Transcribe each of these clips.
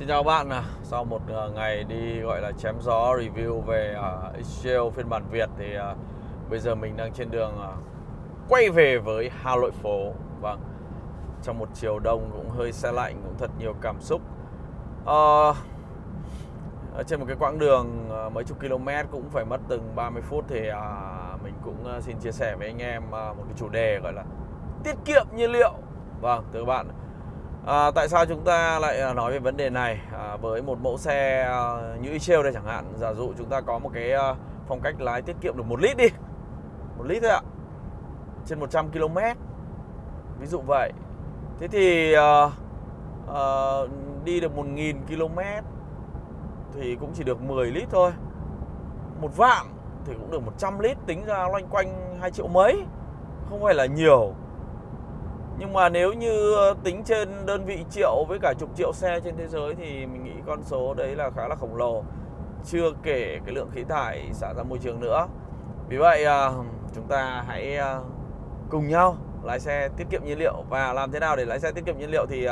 Xin chào các bạn, à. sau một ờ, ngày đi gọi là chém gió review về à, uh, Excel phiên bản Việt thì uh, bây giờ mình đang trên đường uh, quay về với Hà Nội phố. Vâng, trong một chiều đông cũng hơi xe lạnh, cũng thật nhiều cảm xúc. Uh, ở trên một cái quãng đường uh, mấy chục km cũng phải mất từng 30 phút thì uh, mình cũng uh, xin chia sẻ với anh em uh, một cái chủ đề gọi là tiết kiệm nhiên liệu. Vâng, thưa các bạn À, tại sao chúng ta lại à, nói về vấn đề này? À, với một mẫu xe à, như Trail đây chẳng hạn giả dụ chúng ta có một cái à, phong cách lái tiết kiệm được một lít đi. Một lít thôi ạ. Trên 100 km ví dụ vậy. Thế thì à, à, đi được 1.000 km thì cũng chỉ được 10 lít thôi. Một vạn thì cũng được 100 lít tính ra loanh quanh 2 triệu mấy. Không phải là nhiều nhưng mà nếu như ờ, tính trên đơn vị triệu với cả chục triệu xe trên thế giới thì mình nghĩ con số đấy là khá là khổng lồ. Chưa kể cái lượng khí thải xả ra môi trường nữa. Vì vậy ờ, chúng ta hãy ờ, cùng nhau lái xe tiết kiệm nhiên liệu. Và làm thế nào để lái xe tiết kiệm nhiên liệu thì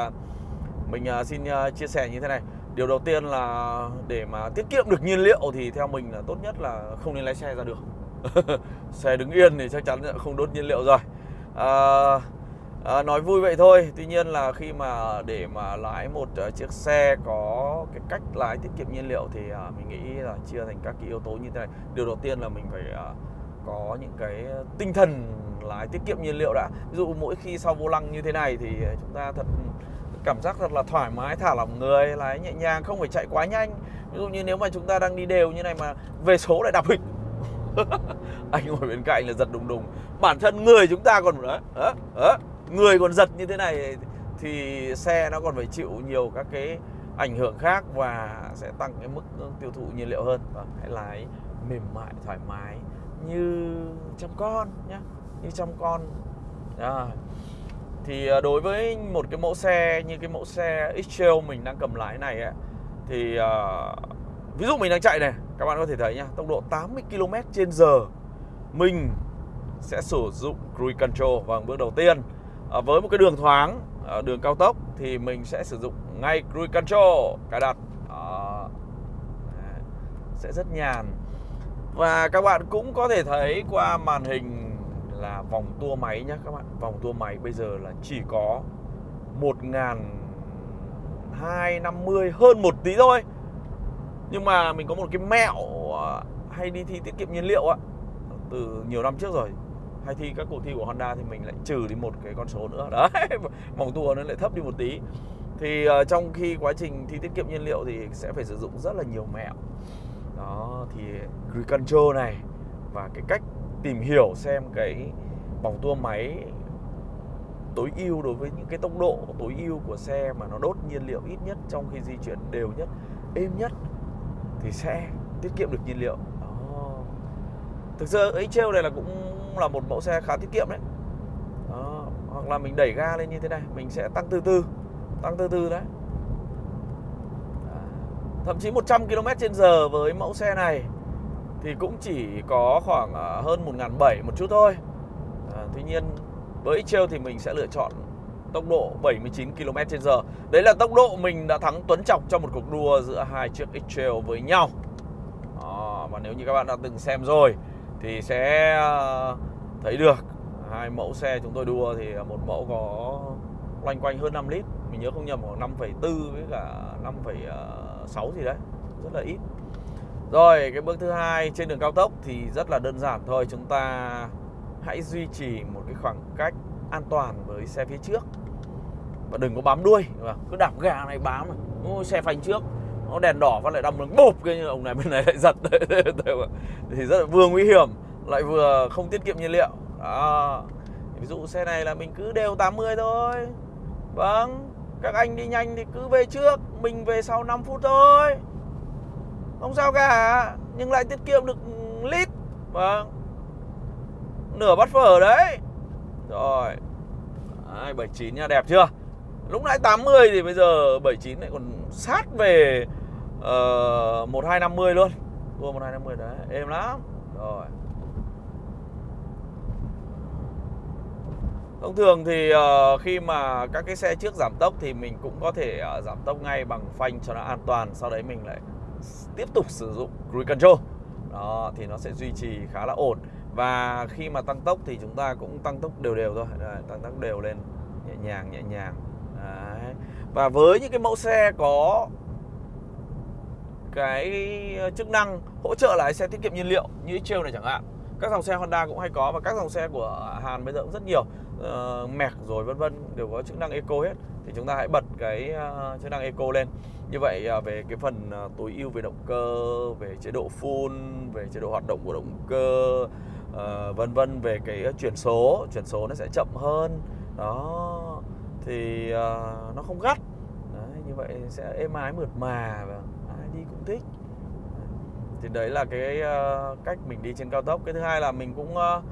mình xin chia sẻ như thế này. Điều đầu tiên là để mà tiết kiệm được nhiên liệu thì theo mình là tốt nhất là không nên lái xe ra đường. Xe đứng yên thì chắc chắn không đốt nhiên liệu rồi. À, à, nói vui vậy thôi. Tuy nhiên là khi mà để mà lái một uh, chiếc xe có cái cách lái tiết kiệm nhiên liệu thì uh, mình nghĩ là chia thành các cái yếu tố như thế này. Điều đầu tiên là mình phải uh, có những cái tinh thần lái tiết kiệm nhiên liệu đã. Ví dụ mỗi khi sau vô lăng như thế này thì chúng ta thật cảm giác thật là thoải mái thả lỏng người lái nhẹ nhàng không phải chạy quá nhanh. Ví dụ như nếu mà chúng ta đang đi đều như này mà về số lại đạp hịch anh ngồi bên cạnh là giật đùng đùng. Bản thân người chúng ta còn đó, đó, đó người còn giật như thế này thì xe nó còn phải chịu nhiều các cái ảnh hưởng khác và sẽ tăng cái mức tiêu thụ nhiên liệu hơn. Và hãy lái mềm mại thoải mái như trong con nhá như trong con. À. thì đối với một cái mẫu xe như cái mẫu xe X-Trail mình đang cầm lái này ấy, thì uh, ví dụ mình đang chạy này các bạn có thể thấy nhá tốc độ 80 km trên giờ mình sẽ sử dụng cruise control. Vào bước đầu tiên à, với một cái đường thoáng à, đường cao tốc thì mình sẽ sử dụng ngay cruise control cài đặt. Ờ, à, sẽ rất nhàn. Và các bạn cũng có thể thấy qua màn hình là vòng tua máy nhé các bạn. Vòng tua máy bây giờ là chỉ có một ngàn hai năm mươi hơn một tí thôi. Nhưng mà mình có một cái mẹo hay đi thi tiết kiệm nhiên liệu ạ từ nhiều năm trước rồi hay thi các cuộc thi của Honda thì mình lại trừ đi một cái con số nữa. Đấy vòng tua nó lại thấp đi một tí. Thì uh, trong khi quá trình thi tiết kiệm nhiên liệu thì sẽ phải sử dụng rất là nhiều mẹo. Đó thì cruise control này và cái cách tìm hiểu xem cái vòng tua máy tối ưu đối với những cái tốc độ tối ưu của xe mà nó đốt nhiên liệu ít nhất trong khi di chuyển đều nhất êm nhất thì sẽ tiết kiệm được nhiên liệu. Đó. thực sự ấy treo này là cũng là một mẫu xe khá tiết kiệm đấy. Đó. hoặc là mình đẩy ga lên như thế này mình sẽ tăng từ từ tăng từ từ đấy. Thậm chí 100 km trên giờ với mẫu xe này thì cũng chỉ có khoảng à, hơn 1.700 một chút thôi. À, tuy nhiên với Trail thì mình sẽ lựa chọn tốc độ 79 km trên giờ. Đấy là tốc độ mình đã thắng Tuấn Trọng trong một cuộc đua giữa hai chiếc X-Trail với nhau. À, và nếu như các bạn đã từng xem rồi thì sẽ ờ, thấy được. Hai mẫu xe chúng tôi đua thì một mẫu có loanh quanh hơn 5 lít. Mình nhớ không nhầm khoảng 5,4 với cả 5,6 ờ, gì đấy. Rất là ít. Rồi cái bước thứ hai trên đường cao tốc thì rất là đơn giản thôi. Chúng ta hãy duy trì một cái khoảng cách an toàn với xe phía trước. Và đừng có bám đuôi. Cứ đạp gà này bám Ôi, xe phanh trước nó đèn đỏ và lại đâm đường bộp cái như ông này bên này lại giật. Thì rất là vừa nguy hiểm lại vừa không tiết kiệm nhiên liệu. Đó. Ví dụ xe này là mình cứ đều 80 thôi. Vâng các anh đi nhanh thì cứ về trước mình về sau 5 phút thôi. Không sao cả nhưng lại tiết kiệm được lít. Vâng. Nửa bát phở đấy. Rồi. Đấy, 79 nha đẹp chưa? Lúc nãy 80 thì bây giờ 79 lại còn sát về Ờ, uh, 1250 luôn. Tua 1250 đấy êm lắm. Rồi. Thông thường thì uh, khi mà các cái xe trước giảm tốc thì mình cũng có thể uh, giảm tốc ngay bằng phanh cho nó an toàn sau đấy mình lại tiếp tục sử dụng cruise control. Đó thì nó sẽ duy trì khá là ổn. Và khi mà tăng tốc thì chúng ta cũng tăng tốc đều đều thôi. Đấy, tăng tốc đều lên nhẹ nhàng nhẹ nhàng. Đấy. và với những cái mẫu xe có cái ờ, chức năng hỗ trợ lái xe tiết kiệm nhiên liệu như Trail này chẳng hạn. Các dòng xe Honda cũng hay có và các dòng xe của Hàn bây giờ cũng rất nhiều. Ờ, uh, mẹc rồi vân vân đều có chức năng eco hết. Thì chúng ta hãy bật cái uh, chức năng eco lên. Như vậy uh, về cái phần uh, tối ưu về động cơ về chế độ full về chế độ hoạt động của động cơ uh, vân vân về cái chuyển số chuyển số nó sẽ chậm hơn. Đó. Thì uh, nó không gắt. Đấy, như vậy sẽ êm ái mượt mà và Nhi cũng thích. Thì đấy là cái uh, cách mình đi trên cao tốc. Cái thứ hai là mình cũng uh,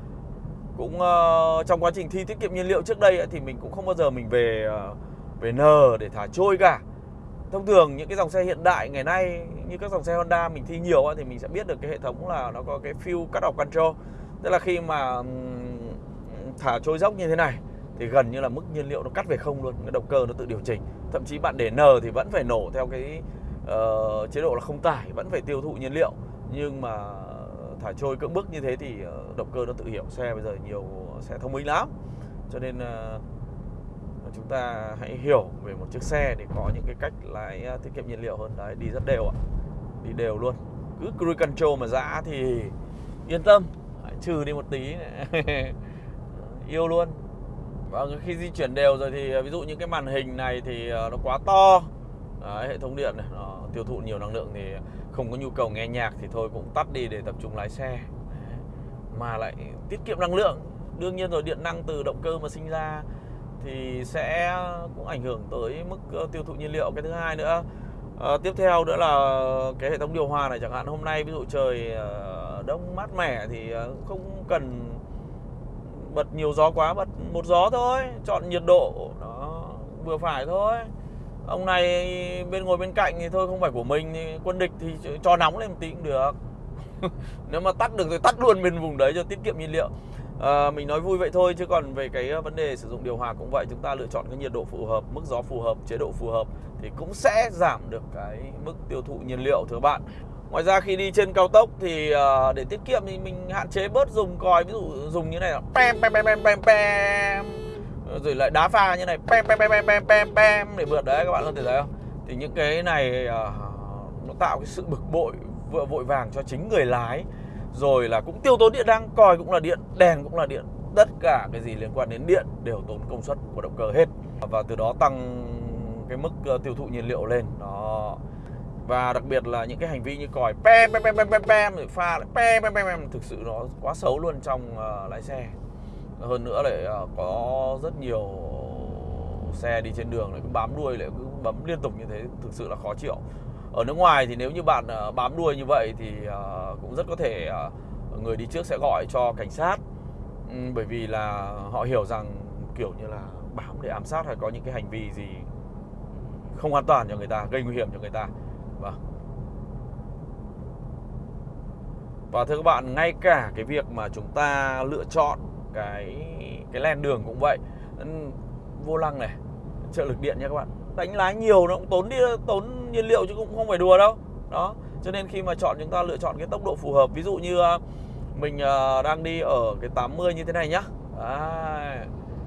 cũng uh, trong quá trình thi tiết kiệm nhiên liệu trước đây thì mình cũng không bao giờ mình về uh, về nờ để thả trôi cả. Thông thường những cái dòng xe hiện đại ngày nay như các dòng xe Honda mình thi nhiều thì mình sẽ biết được cái hệ thống là nó có cái fuel cut off control. Tức là khi mà thả trôi dốc như thế này thì gần như là mức nhiên liệu nó cắt về không luôn. Cái động cơ nó tự điều chỉnh. Thậm chí bạn để N thì vẫn phải nổ theo cái uh, chế độ là không tải vẫn phải tiêu thụ nhiên liệu. Nhưng mà thả trôi cưỡng bức như thế thì ờ, động cơ nó tự hiểu. Xe bây giờ nhiều xe thông minh lắm. Cho nên uh, chúng ta hãy hiểu về một chiếc xe để có những cái cách lái à, tiết kiệm nhiên liệu hơn. Đấy đi rất đều ạ. Đi đều luôn. Cứ cruise control mà dã thì yên tâm. Hãy trừ đi một tí. Yêu luôn. Và khi di chuyển đều rồi thì à, ví dụ những cái màn hình này thì à, nó quá to. Đấy, hệ thống điện này nó tiêu thụ nhiều năng lượng thì không có nhu cầu nghe nhạc thì thôi cũng tắt đi để tập trung lái xe. Mà lại tiết kiệm năng lượng. Đương nhiên rồi điện năng từ động cơ mà sinh ra thì sẽ cũng ảnh hưởng tới mức ờ, tiêu thụ nhiên liệu. Cái thứ hai nữa à, tiếp theo nữa là cái hệ thống điều hòa này. Chẳng hạn hôm nay ví dụ trời ờ, đông mát mẻ thì không cần bật nhiều gió quá bật một gió thôi chọn nhiệt độ nó vừa phải thôi ông này bên ngồi bên cạnh thì thôi không phải của mình thì quân địch thì cho nóng lên một tí cũng được. Nếu mà tắt được thì tắt luôn bên vùng đấy cho tiết kiệm nhiên liệu. À, mình nói vui vậy thôi chứ còn về cái ờ, vấn đề sử dụng điều hòa cũng vậy chúng ta lựa chọn cái nhiệt độ phù hợp mức gió phù hợp chế độ phù hợp thì cũng sẽ giảm được cái mức tiêu thụ nhiên liệu thưa bạn. Ngoài ra khi đi trên cao tốc thì à, để tiết kiệm thì mình hạn chế bớt dùng còi ví dụ dùng như này là pem pem pem pem pem rồi lại đá pha như này pem pem pem pem pem pem pem để vượt đấy các bạn có thể thấy không thì những cái này uh, nó tạo cái sự bực bội vội vội vàng cho chính người lái rồi là cũng tiêu tốn điện đang còi cũng là điện đèn cũng là điện tất cả cái gì liên quan đến điện đều tốn công suất của động cơ hết và từ đó tăng cái mức uh, tiêu thụ nhiên liệu lên đó và đặc biệt là những cái hành vi như còi pem pem pem pem pem pem pha lại pem pem pem pem thực sự nó quá xấu luôn trong uh, lái xe hơn nữa lại à, có rất nhiều xe đi trên đường lại cứ bám đuôi lại cứ bấm liên tục như thế thực sự là khó chịu. Ở nước ngoài thì nếu như bạn à, bám đuôi như vậy thì à, cũng rất có thể người đi trước sẽ gọi cho cảnh sát. Ừ, bởi vì là họ hiểu rằng kiểu như là bám để ám sát hay có những cái hành vi gì không an toàn cho người ta gây nguy hiểm cho người ta. Và Và thưa các bạn, ngay cả cái việc mà chúng ta lựa chọn cái cái len đường cũng vậy. Vô lăng này, trợ lực điện nha các bạn. Đánh lái nhiều nó cũng tốn đi tốn nhiên liệu chứ cũng không phải đùa đâu. Đó. Cho nên khi mà chọn chúng ta lựa chọn cái tốc độ phù hợp. Ví dụ như à, mình à, đang đi ở cái 80 như thế này nhá. à,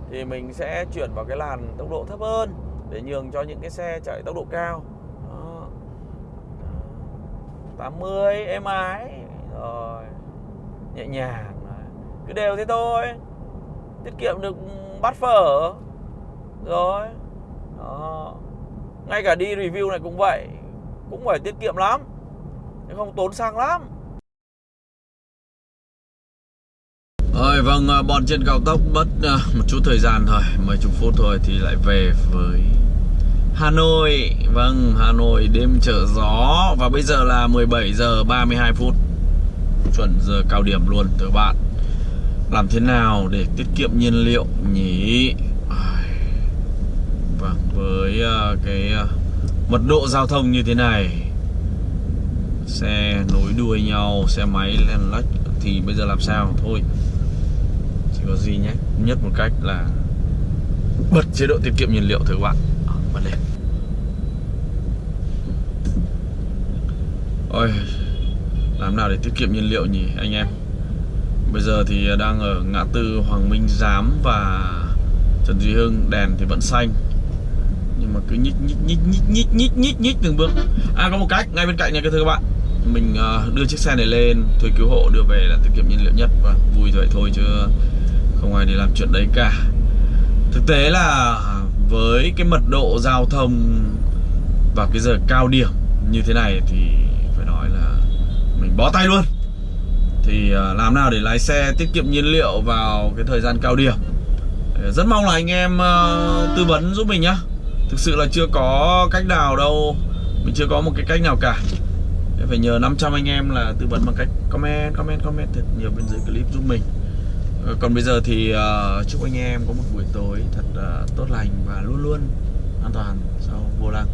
Thì mình sẽ chuyển vào cái làn tốc độ thấp hơn để nhường cho những cái xe chạy tốc độ cao 80 êm ái rồi nhẹ nhàng cứ đều thế thôi. Tiết kiệm được ừ, bát phở. Rồi. Đó. Ngay cả đi review này cũng vậy. Cũng phải tiết kiệm lắm. Không tốn xăng lắm. Rồi vâng à, bọn trên cao tốc mất à, một chút thời gian thôi. Mấy chục phút thôi thì lại về với Hà Nội. Vâng, Hà Nội đêm trở gió. Và bây giờ là 17 giờ 32 phút. Chuẩn giờ cao điểm luôn từ bạn. Làm thế nào để tiết kiệm nhiên liệu nhỉ? Vâng, với ờ, cái ờ, mật độ giao thông như thế này. Xe nối đuôi nhau, xe máy len lách Thì bây giờ làm sao? Thôi Chỉ có gì nhé Nhất một cách là bật chế độ tiết kiệm nhiên liệu thử các bạn. Ờ, bật lên. Ôi làm nào để tiết kiệm nhiên liệu nhỉ anh em? Bây giờ thì à, đang ở ngã tư Hoàng Minh Giám và Trần Duy Hưng, đèn thì vẫn xanh. Nhưng mà cứ nhích nhích nhích nhích nhích nhích nhích nhích từng bước. À có một cách ngay bên cạnh này các thưa các bạn. Mình à, đưa chiếc xe này lên, thuê cứu hộ, đưa về là tiết kiệm nhiên liệu nhất. Và vui vậy thôi chứ không ai để làm chuyện đấy cả. Thực tế là với cái mật độ giao thông vào cái giờ cao điểm như thế này thì phải nói là mình bó tay luôn thì à, làm nào để lái xe tiết kiệm nhiên liệu vào cái thời gian cao điểm? Rất mong là anh em à, tư vấn giúp mình nhá. Thực sự là chưa có cách nào đâu. Mình chưa có một cái cách nào cả. Phải nhờ 500 anh em là tư vấn bằng cách comment comment comment thật nhiều bên dưới clip giúp mình. Ờ, còn bây giờ thì uh, chúc anh em có một buổi tối thật uh, tốt lành và luôn luôn an toàn. Sau vô lăng.